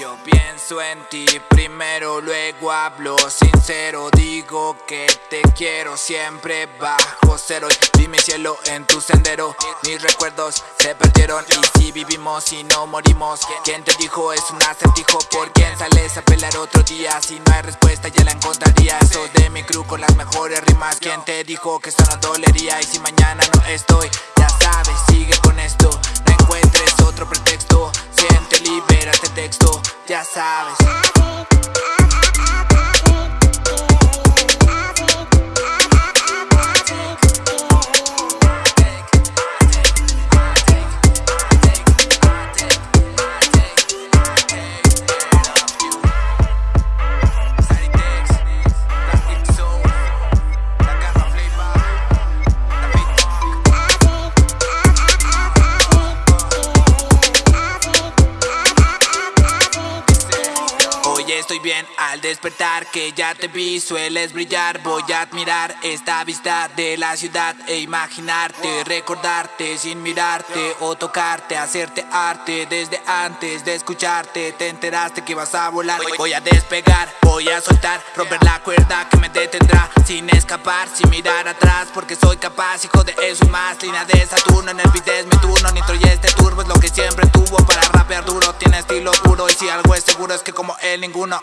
Yo pienso en ti primero, luego hablo sincero Digo que te quiero siempre bajo cero Vi mi cielo en tu sendero Mis recuerdos se perdieron Y si vivimos y no morimos ¿Quién te dijo es un acertijo? ¿Por quién sales a pelear otro día? Si no hay respuesta ya la encontraría Eso de mi crew con las mejores rimas ¿Quién te dijo que esto no dolería? Y si mañana no estoy Ya sabes, sigue sabes Estoy bien al despertar que ya te vi sueles brillar. Voy a admirar esta vista de la ciudad e imaginarte Recordarte sin mirarte o tocarte, hacerte arte Desde antes de escucharte. Te enteraste que vas a volar Voy a despegar, voy a soltar, romper la cuerda que me detendrá Sin escapar, sin mirar atrás porque soy capaz hijo de eso más. Línea de Saturno en el beat es mi turno, nitro y este turbo es lo que siempre tuvo para rapear duro estilo puro y si algo es seguro es que como él ninguno